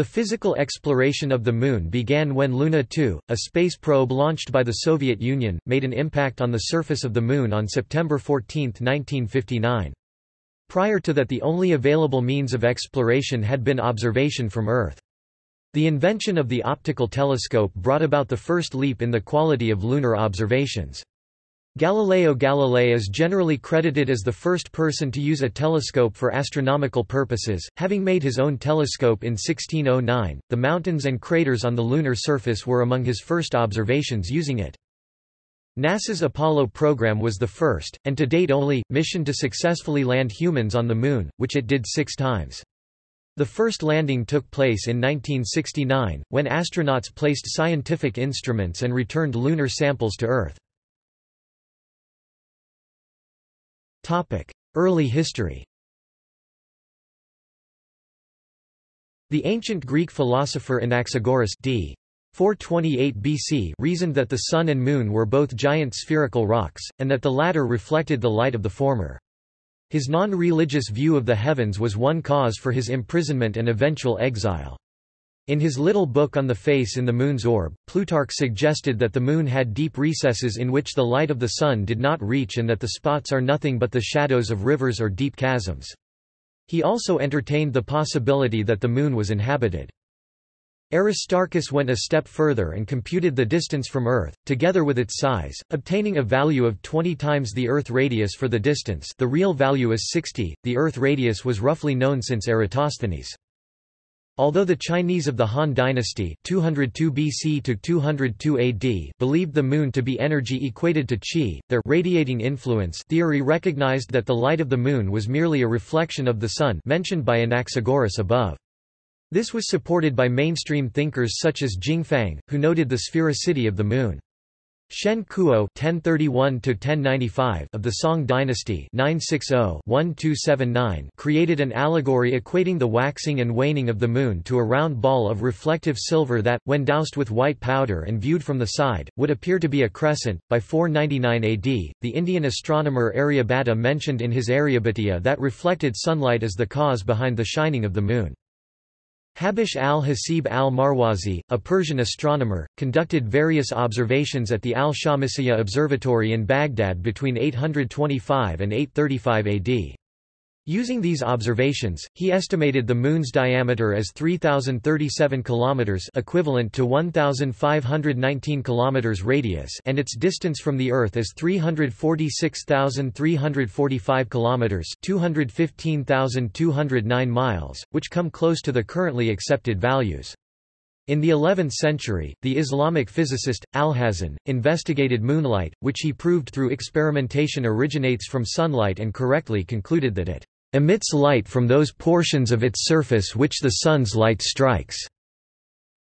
The physical exploration of the Moon began when Luna 2, a space probe launched by the Soviet Union, made an impact on the surface of the Moon on September 14, 1959. Prior to that the only available means of exploration had been observation from Earth. The invention of the optical telescope brought about the first leap in the quality of lunar observations. Galileo Galilei is generally credited as the first person to use a telescope for astronomical purposes, having made his own telescope in 1609. The mountains and craters on the lunar surface were among his first observations using it. NASA's Apollo program was the first, and to date only, mission to successfully land humans on the Moon, which it did six times. The first landing took place in 1969, when astronauts placed scientific instruments and returned lunar samples to Earth. Early history The ancient Greek philosopher Anaxagoras d. 428 BC reasoned that the Sun and Moon were both giant spherical rocks, and that the latter reflected the light of the former. His non-religious view of the heavens was one cause for his imprisonment and eventual exile. In his little book on the face in the Moon's orb, Plutarch suggested that the Moon had deep recesses in which the light of the Sun did not reach and that the spots are nothing but the shadows of rivers or deep chasms. He also entertained the possibility that the Moon was inhabited. Aristarchus went a step further and computed the distance from Earth, together with its size, obtaining a value of 20 times the Earth radius for the distance the real value is 60, the Earth radius was roughly known since Eratosthenes. Although the Chinese of the Han dynasty 202 BC to 202 AD believed the moon to be energy equated to qi, their radiating influence theory recognized that the light of the moon was merely a reflection of the sun mentioned by Anaxagoras above. This was supported by mainstream thinkers such as Jing Fang, who noted the sphericity of the moon. Shen Kuo (1031–1095) of the Song dynasty (960–1279) created an allegory equating the waxing and waning of the moon to a round ball of reflective silver that, when doused with white powder and viewed from the side, would appear to be a crescent. By 499 AD, the Indian astronomer Aryabhata mentioned in his Aryabhatiya that reflected sunlight is the cause behind the shining of the moon. Habash al-Hasib al-Marwazi, a Persian astronomer, conducted various observations at the al-Shamsiyya Observatory in Baghdad between 825 and 835 AD. Using these observations, he estimated the Moon's diameter as 3,037 km equivalent to 1,519 km radius and its distance from the Earth as 346,345 km 215,209 miles, which come close to the currently accepted values. In the 11th century, the Islamic physicist, Alhazen, investigated moonlight, which he proved through experimentation originates from sunlight and correctly concluded that it emits light from those portions of its surface which the sun's light strikes.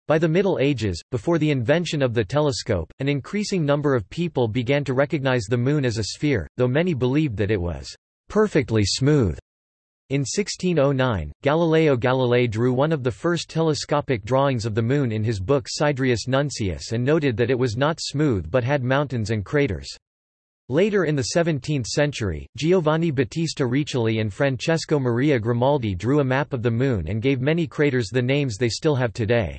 By the Middle Ages, before the invention of the telescope, an increasing number of people began to recognize the Moon as a sphere, though many believed that it was perfectly smooth. In 1609, Galileo Galilei drew one of the first telescopic drawings of the Moon in his book Sidereus Nuncius and noted that it was not smooth but had mountains and craters. Later in the 17th century, Giovanni Battista Riccioli and Francesco Maria Grimaldi drew a map of the Moon and gave many craters the names they still have today.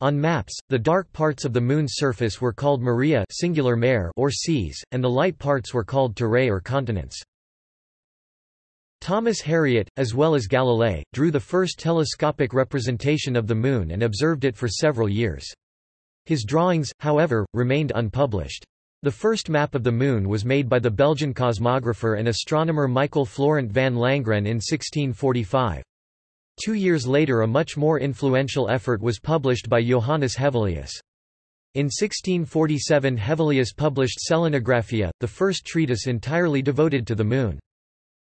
On maps, the dark parts of the Moon's surface were called Maria singular mare or seas, and the light parts were called terrae or continents. Thomas Harriot, as well as Galilei, drew the first telescopic representation of the Moon and observed it for several years. His drawings, however, remained unpublished. The first map of the Moon was made by the Belgian cosmographer and astronomer Michael Florent van Langren in 1645. Two years later a much more influential effort was published by Johannes Hevelius. In 1647 Hevelius published Selenographia, the first treatise entirely devoted to the Moon.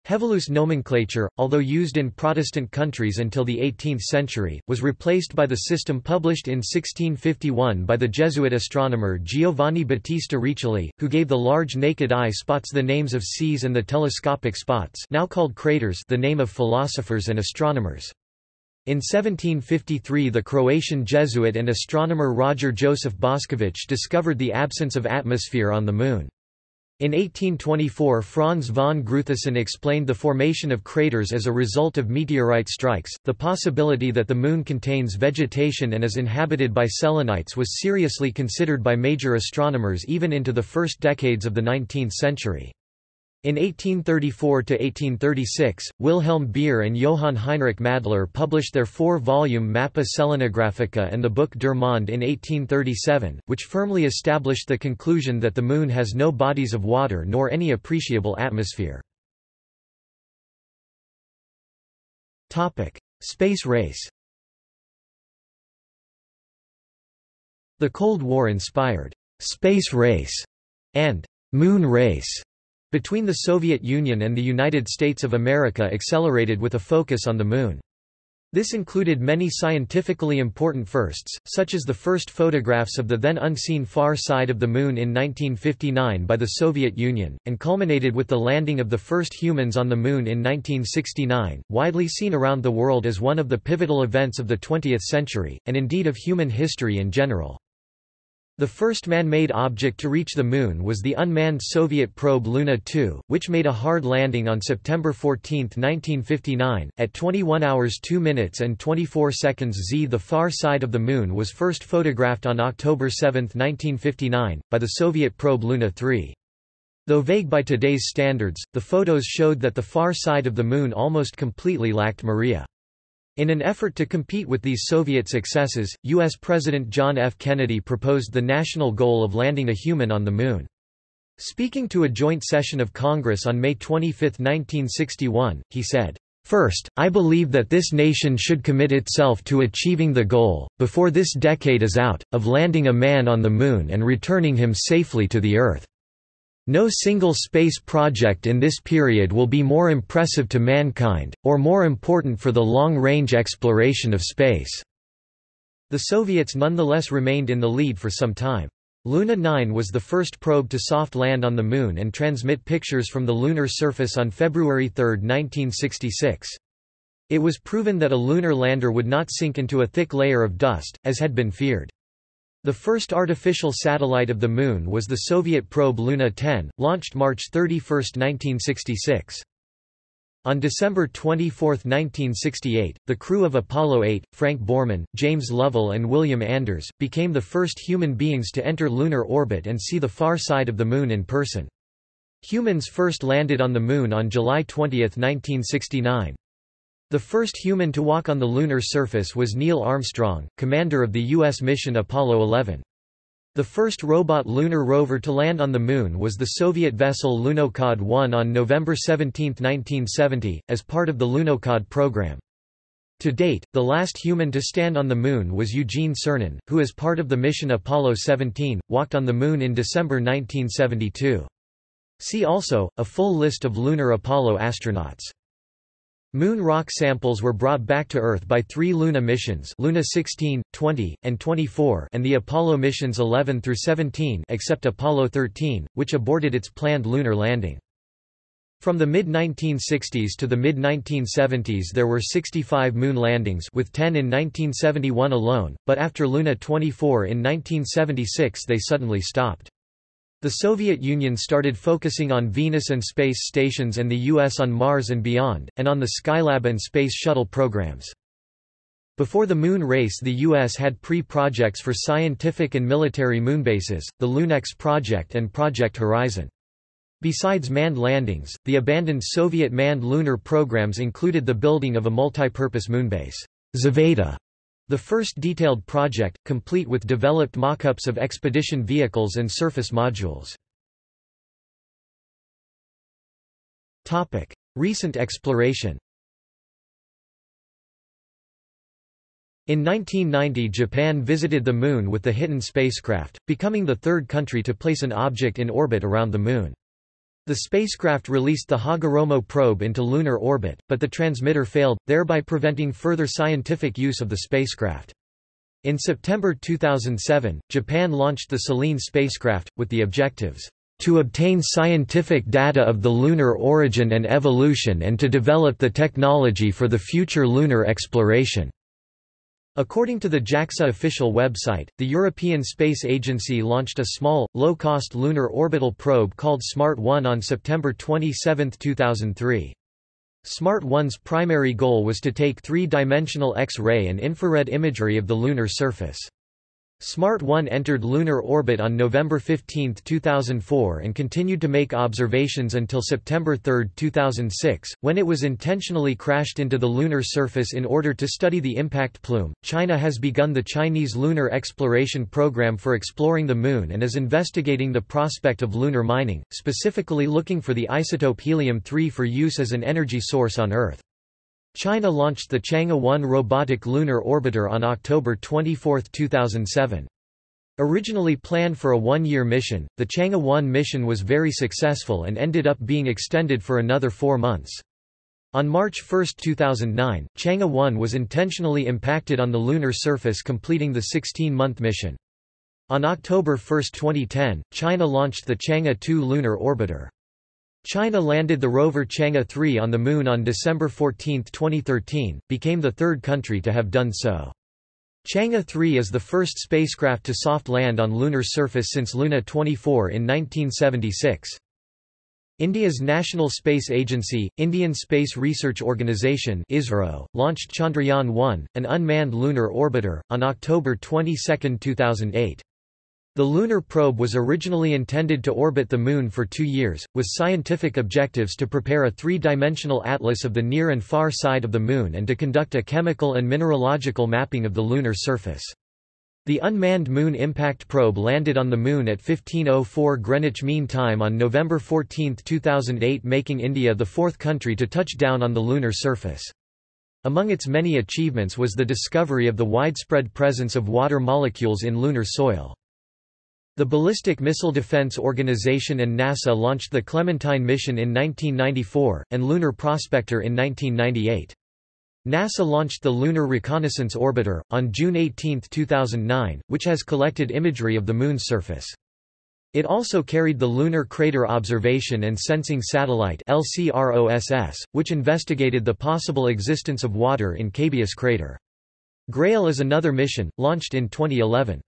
Hevelius nomenclature, although used in Protestant countries until the 18th century, was replaced by the system published in 1651 by the Jesuit astronomer Giovanni Battista Riccioli, who gave the large naked eye spots the names of seas and the telescopic spots now called craters the name of philosophers and astronomers. In 1753 the Croatian Jesuit and astronomer Roger Joseph Bošković discovered the absence of atmosphere on the Moon. In 1824 Franz von Gruithuisen explained the formation of craters as a result of meteorite strikes. The possibility that the Moon contains vegetation and is inhabited by selenites was seriously considered by major astronomers even into the first decades of the 19th century. In 1834–1836, Wilhelm Beer and Johann Heinrich Madler published their four-volume Mappa Selenographica and the book Der Mond in 1837, which firmly established the conclusion that the Moon has no bodies of water nor any appreciable atmosphere. Space race The Cold War inspired «space race» and «moon race» between the Soviet Union and the United States of America accelerated with a focus on the Moon. This included many scientifically important firsts, such as the first photographs of the then unseen far side of the Moon in 1959 by the Soviet Union, and culminated with the landing of the first humans on the Moon in 1969, widely seen around the world as one of the pivotal events of the 20th century, and indeed of human history in general. The first man-made object to reach the Moon was the unmanned Soviet probe Luna 2, which made a hard landing on September 14, 1959, at 21 hours 2 minutes and 24 seconds z. The far side of the Moon was first photographed on October 7, 1959, by the Soviet probe Luna 3. Though vague by today's standards, the photos showed that the far side of the Moon almost completely lacked Maria. In an effort to compete with these Soviet successes, U.S. President John F. Kennedy proposed the national goal of landing a human on the Moon. Speaking to a joint session of Congress on May 25, 1961, he said, First, I believe that this nation should commit itself to achieving the goal, before this decade is out, of landing a man on the Moon and returning him safely to the Earth. No single space project in this period will be more impressive to mankind, or more important for the long-range exploration of space." The Soviets nonetheless remained in the lead for some time. Luna 9 was the first probe to soft land on the Moon and transmit pictures from the lunar surface on February 3, 1966. It was proven that a lunar lander would not sink into a thick layer of dust, as had been feared. The first artificial satellite of the Moon was the Soviet probe Luna 10, launched March 31, 1966. On December 24, 1968, the crew of Apollo 8, Frank Borman, James Lovell and William Anders, became the first human beings to enter lunar orbit and see the far side of the Moon in person. Humans first landed on the Moon on July 20, 1969. The first human to walk on the lunar surface was Neil Armstrong, commander of the U.S. mission Apollo 11. The first robot lunar rover to land on the Moon was the Soviet vessel Lunokhod 1 on November 17, 1970, as part of the Lunokhod program. To date, the last human to stand on the Moon was Eugene Cernan, who as part of the mission Apollo 17, walked on the Moon in December 1972. See also, a full list of lunar Apollo astronauts. Moon rock samples were brought back to Earth by three Luna missions Luna 16, 20, and 24 and the Apollo missions 11 through 17 except Apollo 13, which aborted its planned lunar landing. From the mid-1960s to the mid-1970s there were 65 moon landings with 10 in 1971 alone, but after Luna 24 in 1976 they suddenly stopped. The Soviet Union started focusing on Venus and space stations and the U.S. on Mars and beyond, and on the Skylab and Space Shuttle programs. Before the moon race the U.S. had pre-projects for scientific and military moonbases, the LUNEX project and Project Horizon. Besides manned landings, the abandoned Soviet manned lunar programs included the building of a multipurpose moonbase, Zvezda, the first detailed project, complete with developed mock-ups of expedition vehicles and surface modules. Recent exploration In 1990 Japan visited the Moon with the Hiten spacecraft, becoming the third country to place an object in orbit around the Moon. The spacecraft released the Hagoromo probe into lunar orbit, but the transmitter failed, thereby preventing further scientific use of the spacecraft. In September 2007, Japan launched the Selene spacecraft, with the objectives, "...to obtain scientific data of the lunar origin and evolution and to develop the technology for the future lunar exploration." According to the JAXA official website, the European Space Agency launched a small, low-cost lunar orbital probe called SMART-1 on September 27, 2003. SMART-1's primary goal was to take three-dimensional X-ray and infrared imagery of the lunar surface. SMART-1 entered lunar orbit on November 15, 2004 and continued to make observations until September 3, 2006, when it was intentionally crashed into the lunar surface in order to study the impact plume. China has begun the Chinese Lunar Exploration Program for exploring the Moon and is investigating the prospect of lunar mining, specifically looking for the isotope helium-3 for use as an energy source on Earth. China launched the Chang'e 1 robotic lunar orbiter on October 24, 2007. Originally planned for a one-year mission, the Chang'e 1 mission was very successful and ended up being extended for another four months. On March 1, 2009, Chang'e 1 was intentionally impacted on the lunar surface completing the 16-month mission. On October 1, 2010, China launched the Chang'e 2 lunar orbiter. China landed the rover Chang'e 3 on the Moon on December 14, 2013, became the third country to have done so. Chang'e 3 is the first spacecraft to soft land on lunar surface since Luna 24 in 1976. India's National Space Agency, Indian Space Research Organisation ISRO, launched Chandrayaan-1, an unmanned lunar orbiter, on October 22, 2008. The lunar probe was originally intended to orbit the Moon for two years, with scientific objectives to prepare a three-dimensional atlas of the near and far side of the Moon and to conduct a chemical and mineralogical mapping of the lunar surface. The unmanned Moon Impact Probe landed on the Moon at 1504 Greenwich Mean Time on November 14, 2008 making India the fourth country to touch down on the lunar surface. Among its many achievements was the discovery of the widespread presence of water molecules in lunar soil. The Ballistic Missile Defense Organization and NASA launched the Clementine mission in 1994, and Lunar Prospector in 1998. NASA launched the Lunar Reconnaissance Orbiter, on June 18, 2009, which has collected imagery of the Moon's surface. It also carried the Lunar Crater Observation and Sensing Satellite LCROSS, which investigated the possible existence of water in Cabeus crater. GRAIL is another mission, launched in 2011.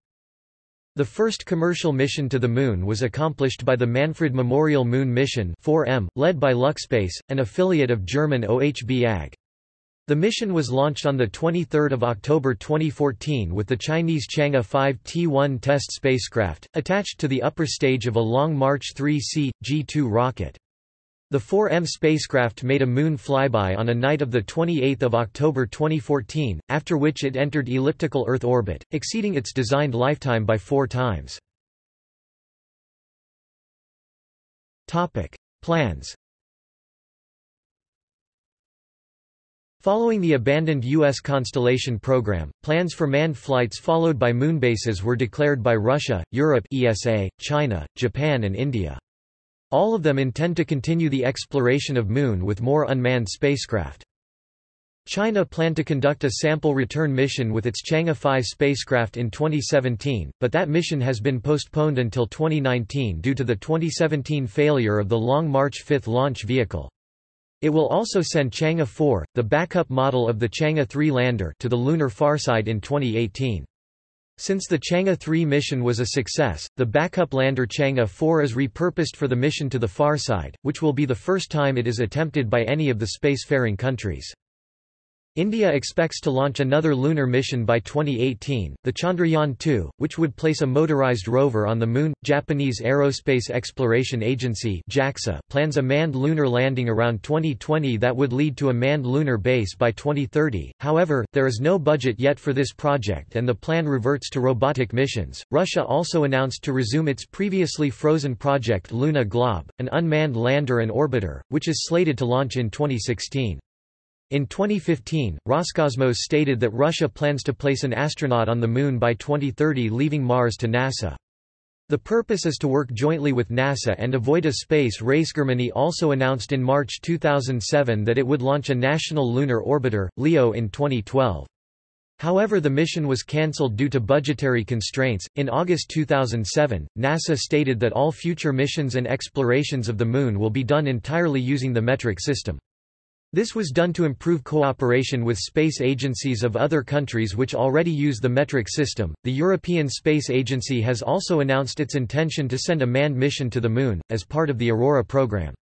The first commercial mission to the Moon was accomplished by the Manfred Memorial Moon Mission 4M, led by Luxspace, an affiliate of German OHB AG. The mission was launched on 23 October 2014 with the Chinese Chang'e 5 T-1 test spacecraft, attached to the upper stage of a Long March 3C, G2 rocket. The 4M spacecraft made a moon flyby on a night of 28 October 2014, after which it entered elliptical Earth orbit, exceeding its designed lifetime by four times. Plans Following the abandoned U.S. Constellation program, plans for manned flights followed by moonbases were declared by Russia, Europe ESA, China, Japan and India. All of them intend to continue the exploration of Moon with more unmanned spacecraft. China planned to conduct a sample return mission with its Chang'e 5 spacecraft in 2017, but that mission has been postponed until 2019 due to the 2017 failure of the Long March 5 launch vehicle. It will also send Chang'e 4, the backup model of the Chang'e 3 lander, to the lunar farside in 2018. Since the Chang'e 3 mission was a success, the backup lander Chang'e 4 is repurposed for the mission to the far side, which will be the first time it is attempted by any of the spacefaring countries. India expects to launch another lunar mission by 2018, the Chandrayaan-2, which would place a motorized rover on the Moon. Japanese Aerospace Exploration Agency (JAXA) plans a manned lunar landing around 2020 that would lead to a manned lunar base by 2030. However, there is no budget yet for this project and the plan reverts to robotic missions. Russia also announced to resume its previously frozen project Luna Glob, an unmanned lander and orbiter, which is slated to launch in 2016. In 2015, Roscosmos stated that Russia plans to place an astronaut on the Moon by 2030 leaving Mars to NASA. The purpose is to work jointly with NASA and avoid a space race. Germany also announced in March 2007 that it would launch a national lunar orbiter, LEO in 2012. However, the mission was cancelled due to budgetary constraints. In August 2007, NASA stated that all future missions and explorations of the Moon will be done entirely using the metric system. This was done to improve cooperation with space agencies of other countries which already use the metric system. The European Space Agency has also announced its intention to send a manned mission to the Moon, as part of the Aurora program.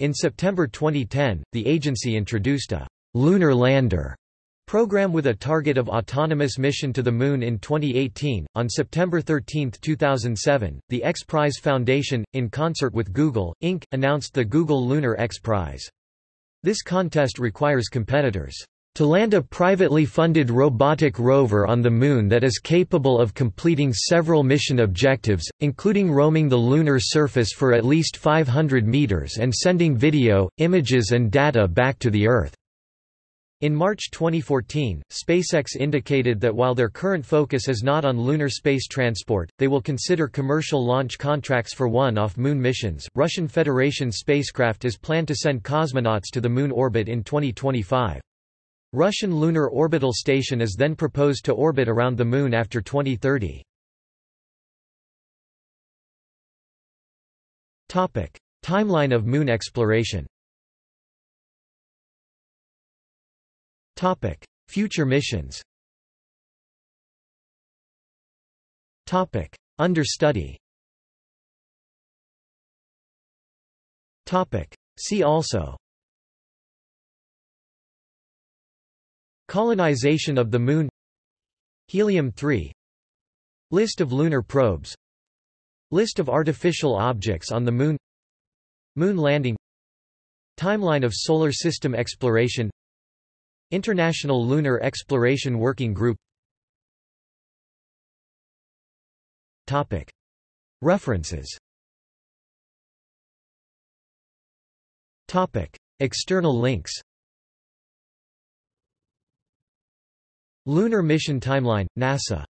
In September 2010, the agency introduced a lunar lander program with a target of autonomous mission to the Moon in 2018. On September 13, 2007, the X Prize Foundation, in concert with Google, Inc., announced the Google Lunar X Prize. This contest requires competitors to land a privately funded robotic rover on the Moon that is capable of completing several mission objectives, including roaming the lunar surface for at least 500 meters and sending video, images and data back to the Earth. In March 2014, SpaceX indicated that while their current focus is not on lunar space transport, they will consider commercial launch contracts for one-off moon missions. Russian Federation spacecraft is planned to send cosmonauts to the moon orbit in 2025. Russian Lunar Orbital Station is then proposed to orbit around the moon after 2030. Topic: Timeline of moon exploration. Topic: Future missions. Topic: Understudy. Topic: See also. Colonization of the Moon. Helium-3 List of lunar probes. List of artificial objects on the Moon. Moon landing. Timeline of Solar System exploration International Lunar Exploration Working Group. References. External links. Lunar Mission Timeline, NASA